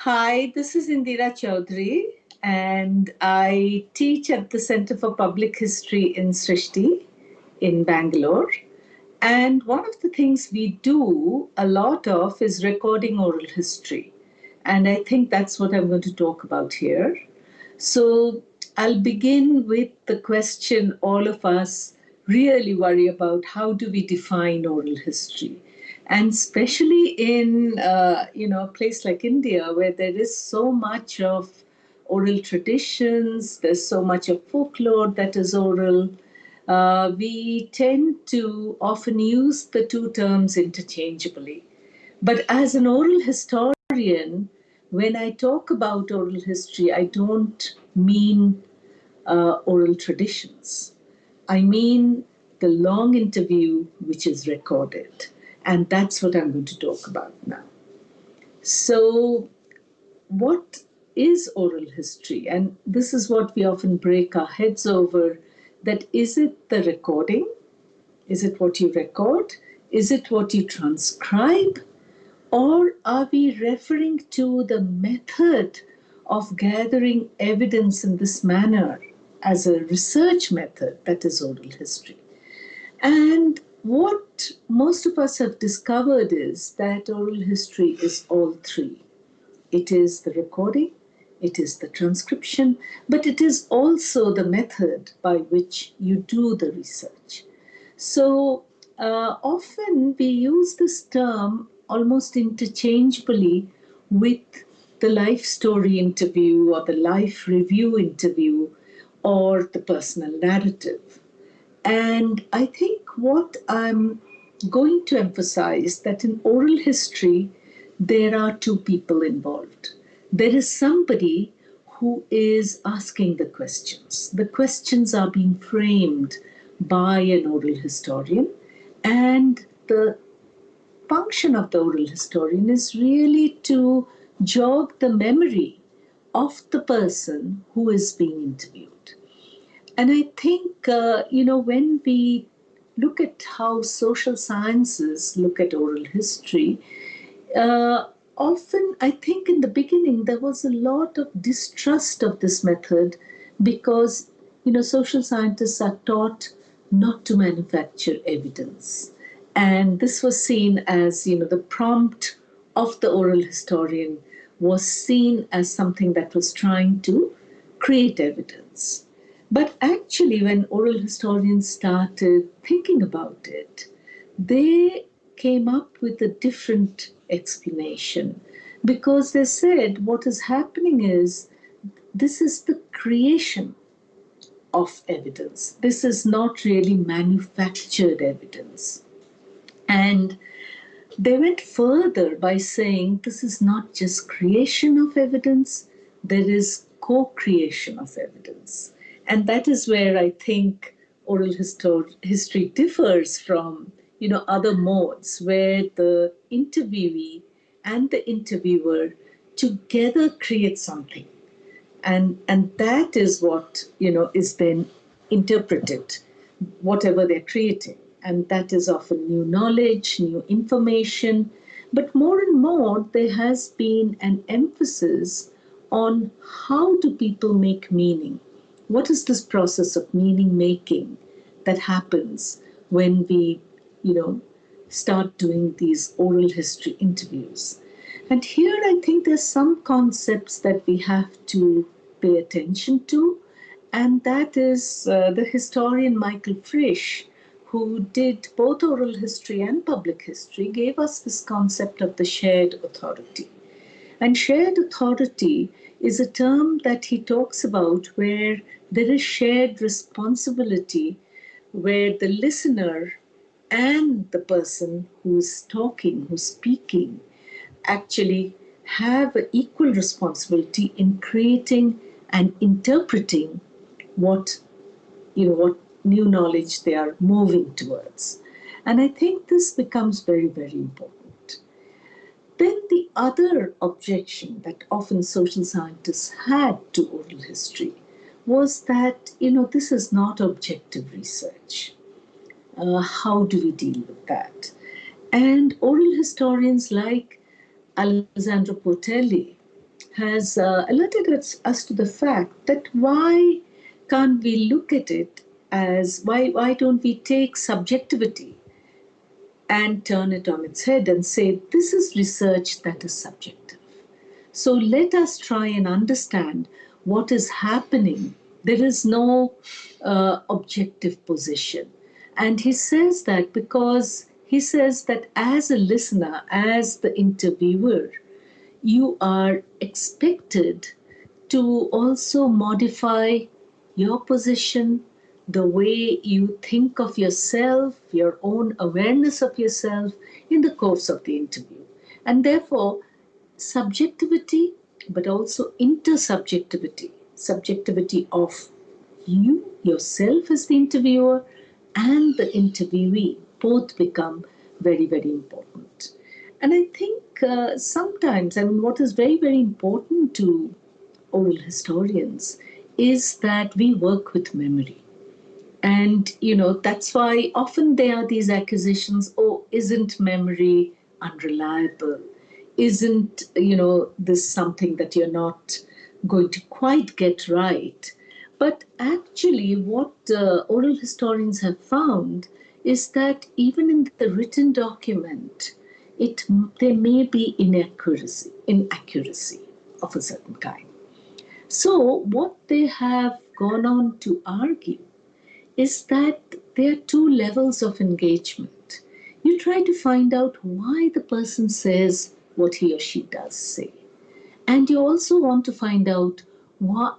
Hi, this is Indira Chowdhury, and I teach at the Center for Public History in Srishti in Bangalore. And one of the things we do a lot of is recording oral history. And I think that's what I'm going to talk about here. So I'll begin with the question all of us really worry about how do we define oral history? And especially in uh, you know a place like India where there is so much of oral traditions, there's so much of folklore that is oral, uh, we tend to often use the two terms interchangeably. But as an oral historian, when I talk about oral history, I don't mean uh, oral traditions. I mean the long interview which is recorded. And that's what I'm going to talk about now. So, what is oral history? And this is what we often break our heads over that is it the recording? Is it what you record? Is it what you transcribe? Or are we referring to the method of gathering evidence in this manner as a research method that is oral history? And what most of us have discovered is that oral history is all three. It is the recording, it is the transcription, but it is also the method by which you do the research. So uh, often we use this term almost interchangeably with the life story interview or the life review interview or the personal narrative. And I think what I'm going to emphasize that in oral history, there are two people involved there is somebody who is asking the questions. The questions are being framed by an oral historian, and the function of the oral historian is really to jog the memory of the person who is being interviewed. And I think, uh, you know, when we look at how social sciences look at oral history, uh, often I think in the beginning there was a lot of distrust of this method because you know social scientists are taught not to manufacture evidence. And this was seen as you know the prompt of the oral historian was seen as something that was trying to create evidence but actually when oral historians started thinking about it they came up with a different explanation because they said what is happening is this is the creation of evidence. This is not really manufactured evidence. And they went further by saying this is not just creation of evidence, there is co creation of evidence. And that is where I think oral histor- history differs from you know, other modes where the interviewee and the interviewer together create something. And, and that is what, you know, is then interpreted, whatever they're creating. And that is often new knowledge, new information. But more and more, there has been an emphasis on how do people make meaning? What is this process of meaning making that happens when we you know, start doing these oral history interviews. And here I think there's some concepts that we have to pay attention to, and that is uh, the historian Michael Frisch, who did both oral history and public history, gave us this concept of the shared authority. And shared authority is a term that he talks about where there is shared responsibility, where the listener and the person who's talking, who's speaking, actually have an equal responsibility in creating and interpreting what you know what new knowledge they are moving towards. And I think this becomes very, very important. Then the other objection that often social scientists had to oral history was that, you know, this is not objective research uh, how do we deal with that? And oral historians like Alessandro Portelli has uh, alerted us, us to the fact that why can't we look at it as why why don't we take subjectivity and turn it on its head and say this is research that is subjective. So let us try and understand what is happening. There is no uh, objective position. And he says that because he says that as a listener as the interviewer you are expected to also modify your position, the way you think of yourself, your own awareness of yourself in the course of the interview. And therefore, subjectivity, but also intersubjectivity, subjectivity of you, yourself as the interviewer, and the interviewee both become very, very important. And I think uh, sometimes, I mean, what is very, very important to oral historians is that we work with memory. And, you know, that's why often there are these accusations oh, isn't memory unreliable? Isn't, you know, this something that you're not going to quite get right? But actually, what uh, oral historians have found is that even in the written document, it there may be inaccuracy, inaccuracy of a certain kind. So what they have gone on to argue is that there are two levels of engagement. You try to find out why the person says what he or she does say. And you also want to find out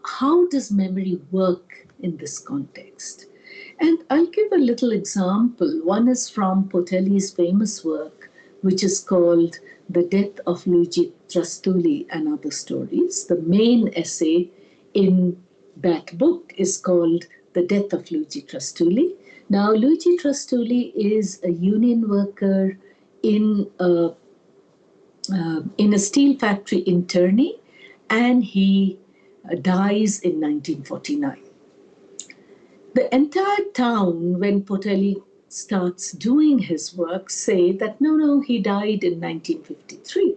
how does memory work in this context. And I'll give a little example. One is from Portelli's famous work, which is called The Death of Luigi Trastulli and Other Stories. The main essay in that book is called The Death of Luigi Trastulli. Now, Luigi Trastulli is a union worker in a, uh, in a steel factory in Terni, and he uh, dies in 1949. The entire town, when Portelli starts doing his work, say that no, no, he died in 1953.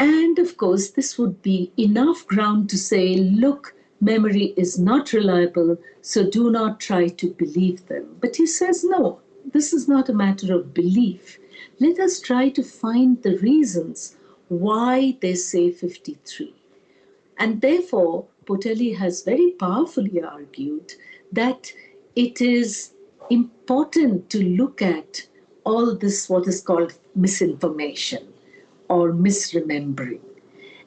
And of course, this would be enough ground to say, look, memory is not reliable, so do not try to believe them. But he says, no, this is not a matter of belief. Let us try to find the reasons why they say 53. And therefore, Portelli has very powerfully argued that it is important to look at all this, what is called misinformation or misremembering.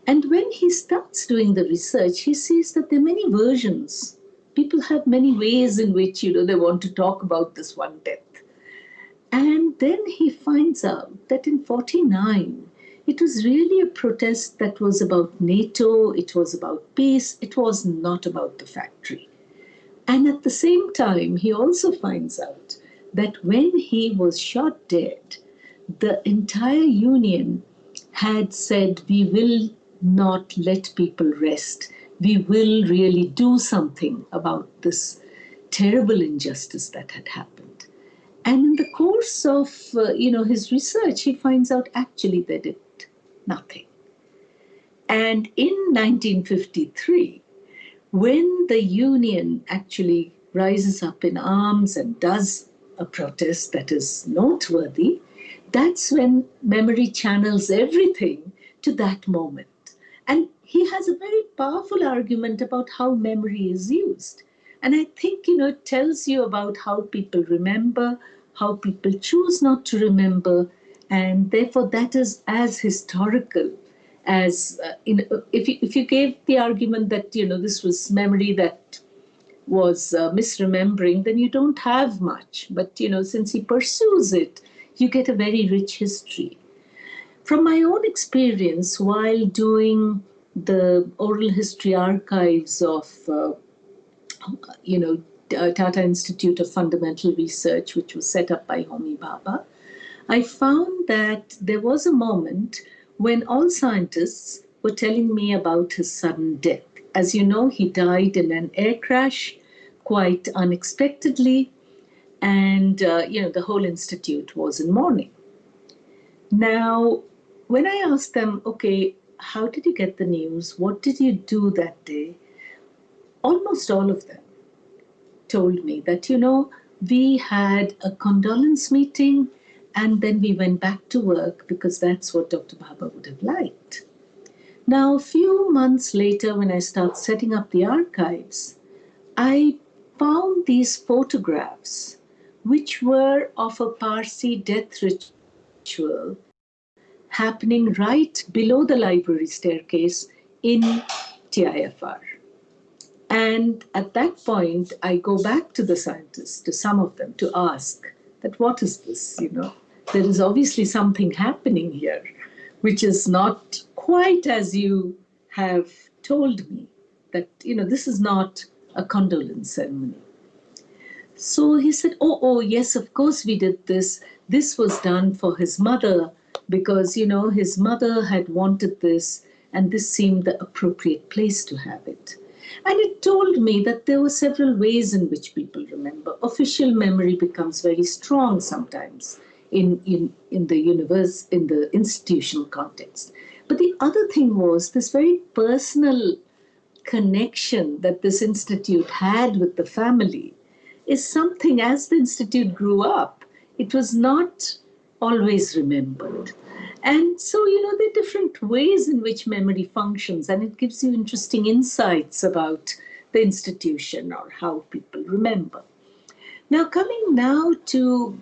And when he starts doing the research, he sees that there are many versions. People have many ways in which, you know, they want to talk about this one death. And then he finds out that in 49, it was really a protest that was about NATO, it was about peace, it was not about the factory. And at the same time, he also finds out that when he was shot dead, the entire union had said, we will not let people rest. We will really do something about this terrible injustice that had happened. And in the course of, uh, you know, his research, he finds out actually they did nothing. And in 1953, when the union actually rises up in arms and does a protest that is noteworthy, that's when memory channels everything to that moment. And he has a very powerful argument about how memory is used. And I think, you know, it tells you about how people remember, how people choose not to remember, and therefore that is as historical as uh, in, if you, if you gave the argument that you know this was memory that was uh, misremembering, then you don't have much. But you know, since he pursues it, you get a very rich history. From my own experience, while doing the oral history archives of, uh, you know, Tata Institute of Fundamental Research, which was set up by Homi Bhabha, I found that there was a moment when all scientists were telling me about his sudden death. As you know, he died in an air crash quite unexpectedly, and uh, you know the whole institute was in mourning. Now, when I asked them, okay, how did you get the news? What did you do that day? Almost all of them told me that, you know, we had a condolence meeting and then we went back to work because that's what Dr. Bhabha would have liked. Now, a few months later, when I started setting up the archives, I found these photographs, which were of a Parsi death ritual happening right below the library staircase in TIFR. And at that point, I go back to the scientists, to some of them, to ask that what is this, you know? There is obviously something happening here, which is not quite as you have told me, that, you know, this is not a condolence ceremony. So he said, oh, oh, yes, of course we did this. This was done for his mother because, you know, his mother had wanted this and this seemed the appropriate place to have it. And it told me that there were several ways in which people remember. Official memory becomes very strong sometimes in, in, in the universe, in the institutional context. But the other thing was this very personal connection that this institute had with the family is something as the institute grew up, it was not always remembered. And so, you know, there are different ways in which memory functions, and it gives you interesting insights about the institution or how people remember. Now, coming now to,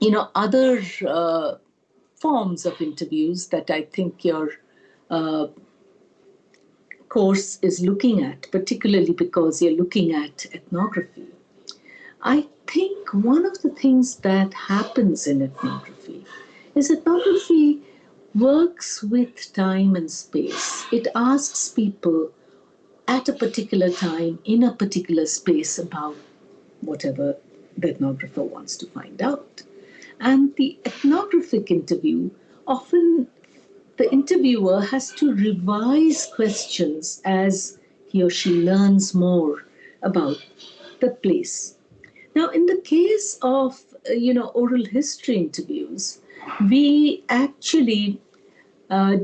you know, other uh, forms of interviews that I think your uh, course is looking at, particularly because you're looking at ethnography. I think one of the things that happens in ethnography is that ethnography works with time and space. It asks people at a particular time in a particular space about whatever the ethnographer wants to find out. And the ethnographic interview, often the interviewer has to revise questions as he or she learns more about the place. Now, in the case of, you know, oral history interviews, we actually uh,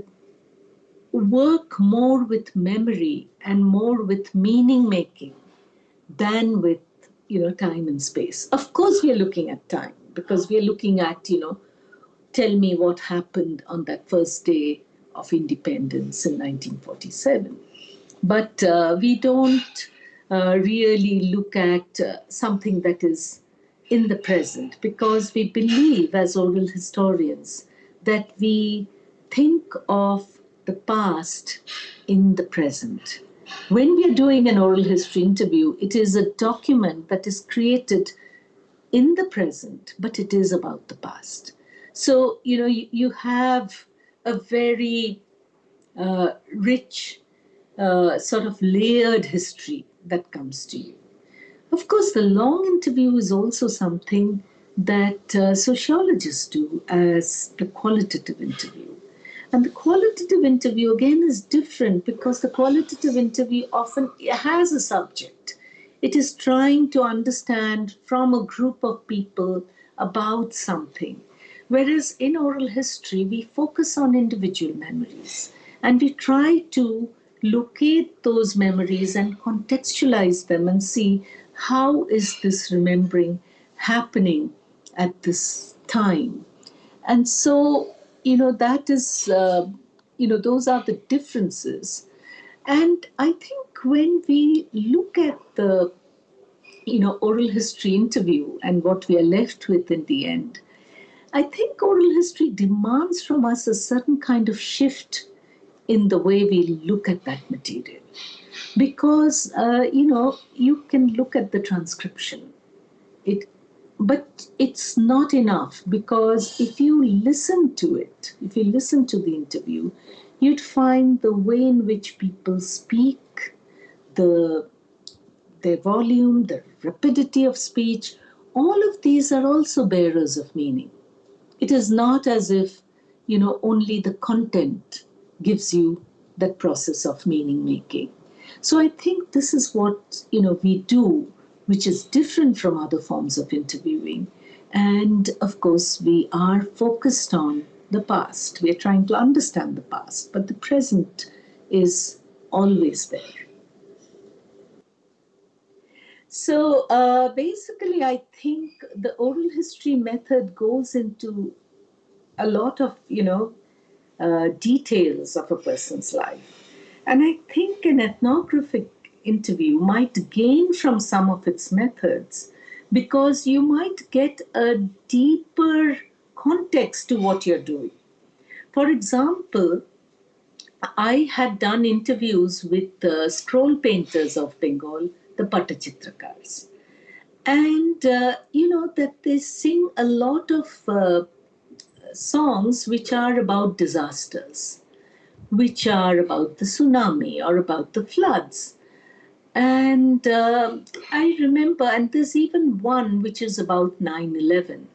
work more with memory and more with meaning making than with you know time and space. Of course we are looking at time because we are looking at you know tell me what happened on that first day of independence in 1947 but uh, we don't uh, really look at uh, something that is in the present because we believe as oral historians that we think of the past in the present. When we are doing an oral history interview, it is a document that is created in the present, but it is about the past. So, you know, you, you have a very uh, rich, uh, sort of layered history that comes to you. Of course, the long interview is also something that uh, sociologists do as the qualitative interview. And the qualitative interview again is different because the qualitative interview often has a subject. It is trying to understand from a group of people about something. Whereas in oral history, we focus on individual memories and we try to locate those memories and contextualize them and see how is this remembering happening at this time? And so, you know, that is, uh, you know, those are the differences. And I think when we look at the, you know, oral history interview and what we are left with in the end, I think oral history demands from us a certain kind of shift in the way we look at that material. Because uh, you know you can look at the transcription. It but it's not enough because if you listen to it if you listen to the interview you'd find the way in which people speak the their volume the rapidity of speech all of these are also bearers of meaning. It is not as if you know only the content gives you that process of meaning making so I think this is what you know we do, which is different from other forms of interviewing. And of course, we are focused on the past. We're trying to understand the past, but the present is always there. So uh, basically, I think the oral history method goes into a lot of, you know, uh, details of a person's life. And I think an ethnographic interview might gain from some of its methods because you might get a deeper context to what you're doing. For example, I had done interviews with the scroll painters of Bengal, the Pattachitrakars. And, uh, you know, that they sing a lot of uh, songs which are about disasters, which are about the tsunami or about the floods. And uh, I remember, and there's even one which is about 9 11.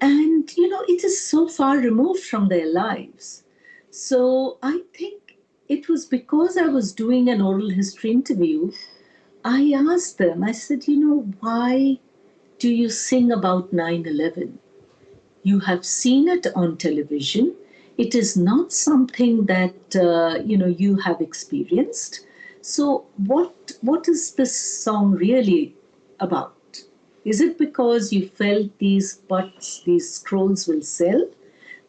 And, you know, it is so far removed from their lives. So I think it was because I was doing an oral history interview, I asked them, I said, you know, why do you sing about 9 11? You have seen it on television. It is not something that, uh, you know, you have experienced so what what is this song really about? Is it because you felt these butts, these scrolls will sell?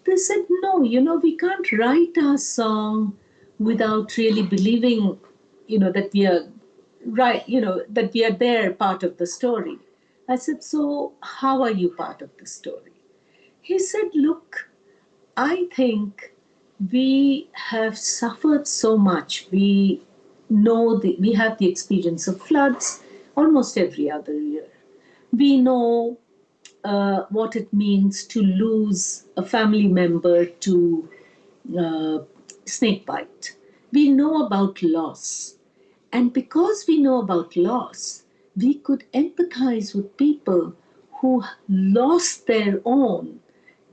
They said, no, you know, we can't write our song without really believing, you know, that we are right, you know, that we are there part of the story. I said, so how are you part of the story? He said, look, I think we have suffered so much. We know the, we have the experience of floods almost every other year. We know uh, what it means to lose a family member to uh, snake bite. We know about loss. And because we know about loss, we could empathize with people who lost their own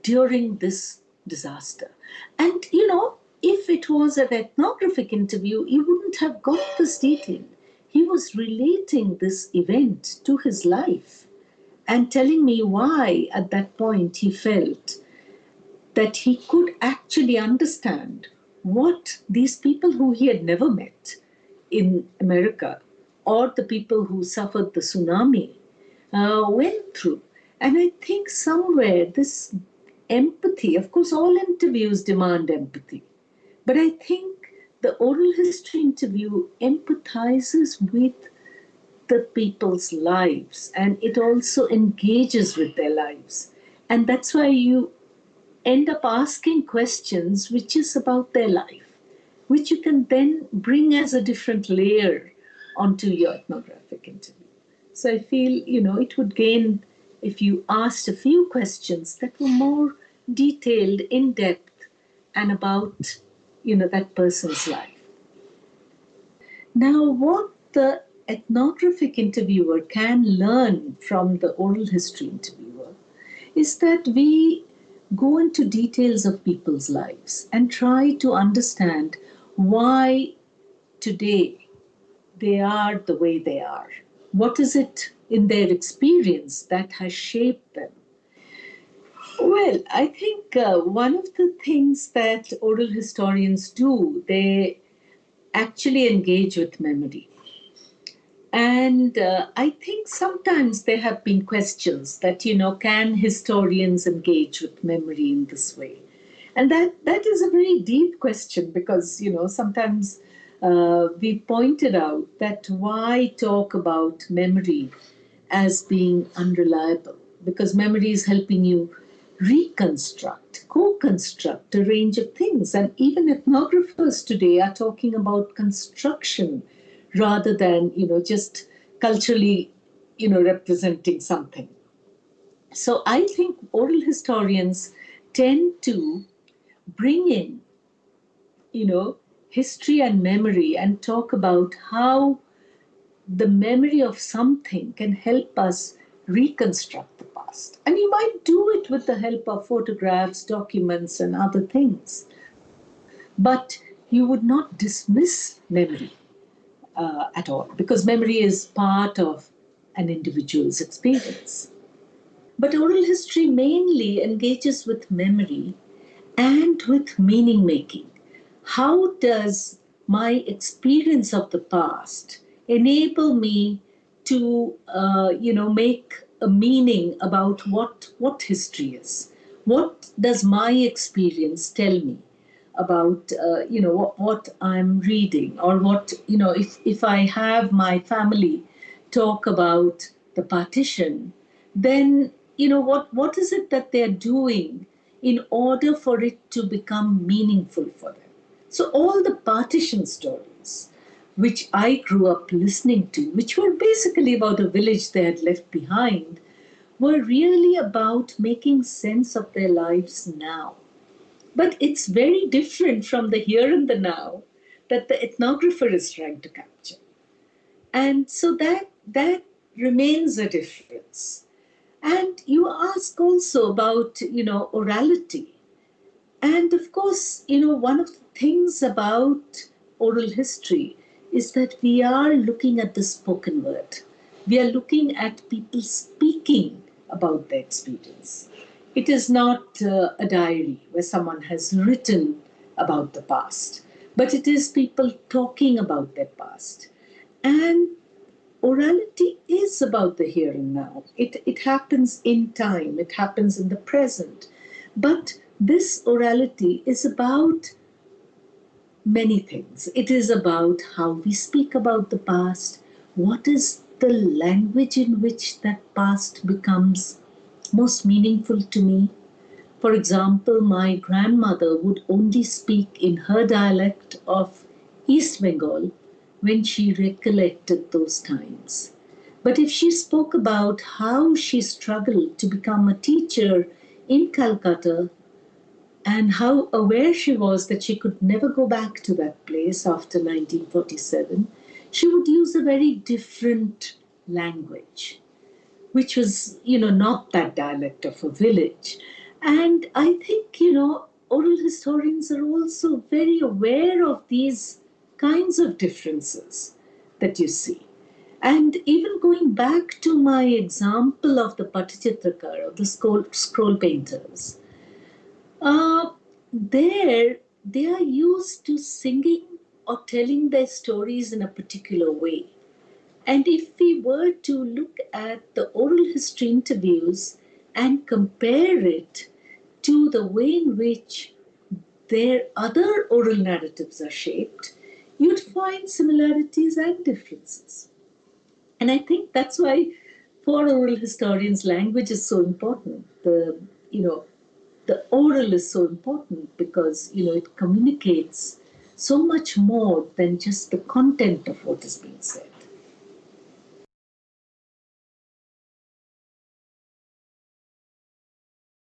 during this disaster. And, you know, if it was an ethnographic interview, he wouldn't have got this detail. He was relating this event to his life and telling me why at that point he felt that he could actually understand what these people who he had never met in America or the people who suffered the tsunami uh, went through. And I think somewhere this empathy, of course, all interviews demand empathy. But I think the oral history interview empathizes with the people's lives and it also engages with their lives. And that's why you end up asking questions which is about their life, which you can then bring as a different layer onto your ethnographic interview. So I feel, you know, it would gain if you asked a few questions that were more detailed, in depth, and about you know, that person's life. Now, what the ethnographic interviewer can learn from the oral history interviewer is that we go into details of people's lives and try to understand why today they are the way they are. What is it in their experience that has shaped them? Well, I think uh, one of the things that oral historians do, they actually engage with memory. And uh, I think sometimes there have been questions that, you know, can historians engage with memory in this way? And that, that is a very deep question because, you know, sometimes uh, we pointed out that why talk about memory as being unreliable? Because memory is helping you reconstruct, co-construct a range of things. And even ethnographers today are talking about construction rather than, you know, just culturally, you know, representing something. So I think oral historians tend to bring in, you know, history and memory and talk about how the memory of something can help us reconstruct the past. And you might do it with the help of photographs, documents, and other things. But you would not dismiss memory uh, at all because memory is part of an individual's experience. But oral history mainly engages with memory and with meaning making. How does my experience of the past enable me to, uh, you know, make a meaning about what, what history is? What does my experience tell me? about uh, you know what, what i'm reading or what you know if if i have my family talk about the partition then you know what what is it that they're doing in order for it to become meaningful for them so all the partition stories which i grew up listening to which were basically about a village they had left behind were really about making sense of their lives now but it's very different from the here and the now that the ethnographer is trying to capture. And so that, that remains a difference. And you ask also about, you know, orality. And of course, you know, one of the things about oral history is that we are looking at the spoken word. We are looking at people speaking about their experience. It is not uh, a diary where someone has written about the past, but it is people talking about their past. And orality is about the here and now. It, it happens in time, it happens in the present. But this orality is about many things. It is about how we speak about the past, what is the language in which that past becomes most meaningful to me. For example, my grandmother would only speak in her dialect of East Bengal when she recollected those times. But if she spoke about how she struggled to become a teacher in Calcutta and how aware she was that she could never go back to that place after 1947, she would use a very different language which was, you know, not that dialect of a village. And I think, you know, oral historians are also very aware of these kinds of differences that you see. And even going back to my example of the Pattachitrakar, of the scroll, scroll painters, there they are used to singing or telling their stories in a particular way. And if we were to look at the oral history interviews and compare it to the way in which their other oral narratives are shaped, you'd find similarities and differences. And I think that's why for oral historians, language is so important. The, you know, the oral is so important because, you know, it communicates so much more than just the content of what is being said.